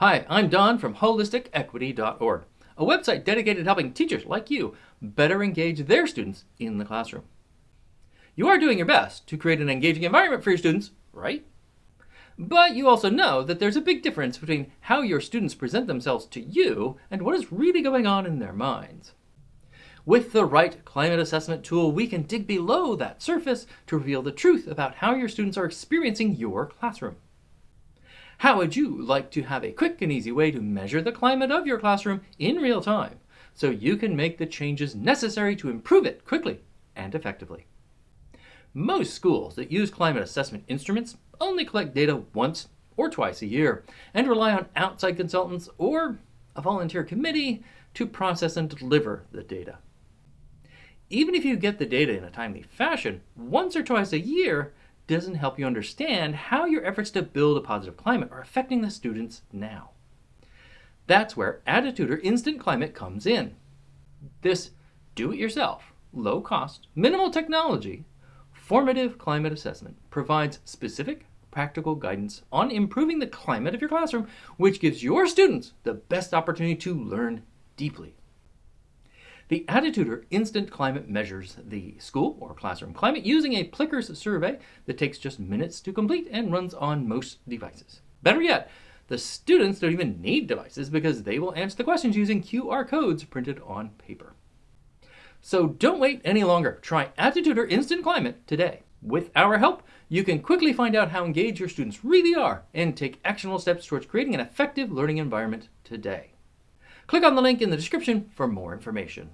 Hi, I'm Don from holisticequity.org, a website dedicated to helping teachers like you better engage their students in the classroom. You are doing your best to create an engaging environment for your students, right? But you also know that there's a big difference between how your students present themselves to you and what is really going on in their minds. With the right climate assessment tool, we can dig below that surface to reveal the truth about how your students are experiencing your classroom. How would you like to have a quick and easy way to measure the climate of your classroom in real time so you can make the changes necessary to improve it quickly and effectively? Most schools that use climate assessment instruments only collect data once or twice a year and rely on outside consultants or a volunteer committee to process and deliver the data. Even if you get the data in a timely fashion, once or twice a year doesn't help you understand how your efforts to build a positive climate are affecting the students now. That's where Attituder Instant Climate comes in. This do-it-yourself, low-cost, minimal technology, formative climate assessment provides specific, practical guidance on improving the climate of your classroom, which gives your students the best opportunity to learn deeply. The Attituder Instant Climate measures the school or classroom climate using a Plickers survey that takes just minutes to complete and runs on most devices. Better yet, the students don't even need devices because they will answer the questions using QR codes printed on paper. So don't wait any longer. Try Attituder Instant Climate today. With our help, you can quickly find out how engaged your students really are and take actionable steps towards creating an effective learning environment today. Click on the link in the description for more information.